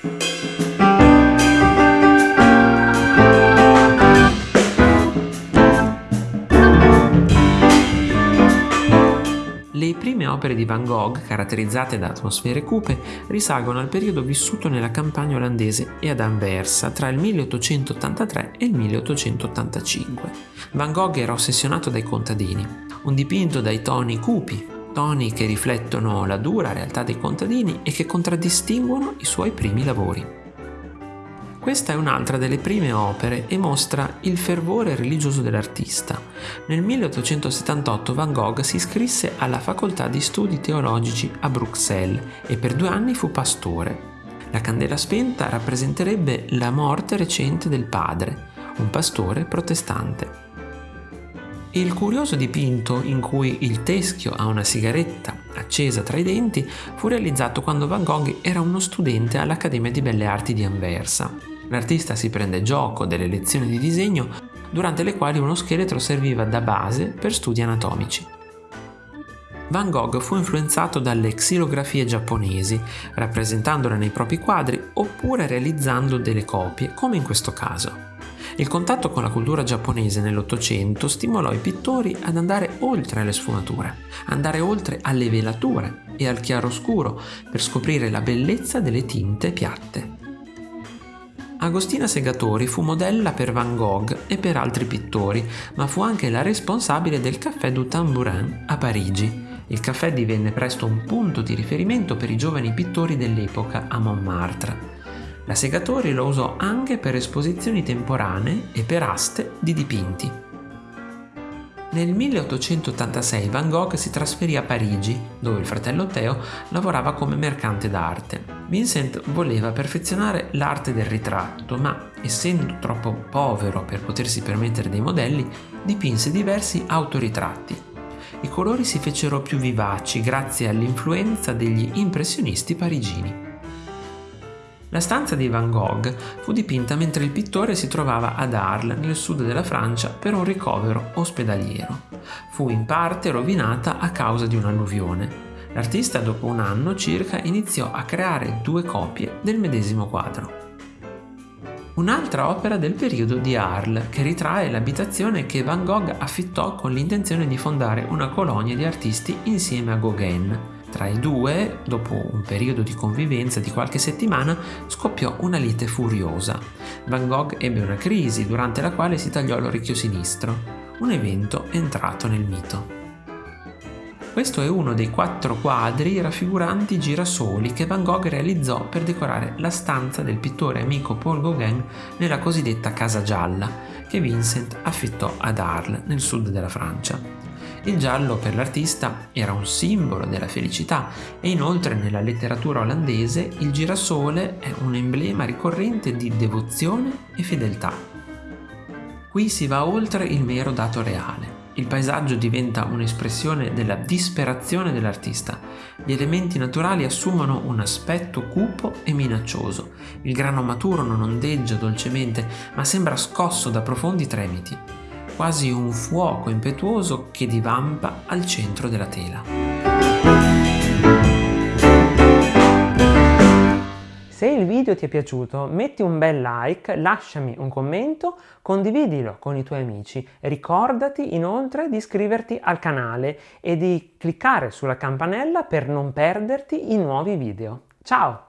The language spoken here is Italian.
Le prime opere di Van Gogh, caratterizzate da atmosfere cupe, risalgono al periodo vissuto nella campagna olandese e ad Anversa tra il 1883 e il 1885. Van Gogh era ossessionato dai contadini, un dipinto dai toni cupi, toni che riflettono la dura realtà dei contadini e che contraddistinguono i suoi primi lavori. Questa è un'altra delle prime opere e mostra il fervore religioso dell'artista. Nel 1878 Van Gogh si iscrisse alla facoltà di studi teologici a Bruxelles e per due anni fu pastore. La candela spenta rappresenterebbe la morte recente del padre, un pastore protestante. Il curioso dipinto in cui il teschio ha una sigaretta accesa tra i denti fu realizzato quando Van Gogh era uno studente all'Accademia di Belle Arti di Anversa. L'artista si prende gioco delle lezioni di disegno durante le quali uno scheletro serviva da base per studi anatomici. Van Gogh fu influenzato dalle xilografie giapponesi, rappresentandole nei propri quadri oppure realizzando delle copie, come in questo caso. Il contatto con la cultura giapponese nell'Ottocento stimolò i pittori ad andare oltre le sfumature, andare oltre alle velature e al chiaroscuro per scoprire la bellezza delle tinte piatte. Agostina Segatori fu modella per Van Gogh e per altri pittori, ma fu anche la responsabile del Café du Tambourin a Parigi. Il caffè divenne presto un punto di riferimento per i giovani pittori dell'epoca a Montmartre. La Segatori lo usò anche per esposizioni temporanee e per aste di dipinti. Nel 1886 Van Gogh si trasferì a Parigi, dove il fratello Theo lavorava come mercante d'arte. Vincent voleva perfezionare l'arte del ritratto, ma essendo troppo povero per potersi permettere dei modelli, dipinse diversi autoritratti. I colori si fecero più vivaci grazie all'influenza degli impressionisti parigini. La stanza di Van Gogh fu dipinta mentre il pittore si trovava ad Arles, nel sud della Francia, per un ricovero ospedaliero. Fu in parte rovinata a causa di un'alluvione. L'artista dopo un anno circa iniziò a creare due copie del medesimo quadro. Un'altra opera del periodo di Arles che ritrae l'abitazione che Van Gogh affittò con l'intenzione di fondare una colonia di artisti insieme a Gauguin, tra i due, dopo un periodo di convivenza di qualche settimana, scoppiò una lite furiosa. Van Gogh ebbe una crisi durante la quale si tagliò l'orecchio sinistro, un evento entrato nel mito. Questo è uno dei quattro quadri raffiguranti girasoli che Van Gogh realizzò per decorare la stanza del pittore amico Paul Gauguin nella cosiddetta Casa Gialla, che Vincent affittò ad Arles, nel sud della Francia. Il giallo per l'artista era un simbolo della felicità e inoltre nella letteratura olandese il girasole è un emblema ricorrente di devozione e fedeltà. Qui si va oltre il mero dato reale. Il paesaggio diventa un'espressione della disperazione dell'artista. Gli elementi naturali assumono un aspetto cupo e minaccioso. Il grano maturo non ondeggia dolcemente, ma sembra scosso da profondi tremiti quasi un fuoco impetuoso che divampa al centro della tela. Se il video ti è piaciuto metti un bel like, lasciami un commento, condividilo con i tuoi amici. Ricordati inoltre di iscriverti al canale e di cliccare sulla campanella per non perderti i nuovi video. Ciao!